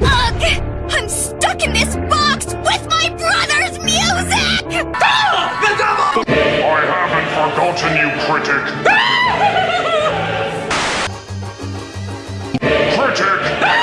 Ugh! I'm stuck in this box with my brother's music! The devil! I haven't forgotten you, critic. critic!